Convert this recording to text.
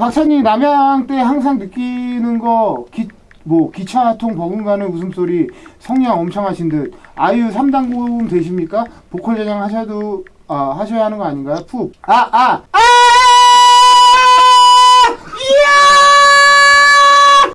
박사님 남양 때 항상 느끼는 거 기, 뭐 기차통 버금가는 웃음소리 성량 엄청 하신 듯 아유 3단 고음 되십니까? 보컬 제장 하셔도 아, 하셔야 하는 거 아닌가요? 푹. 아, 아, 아!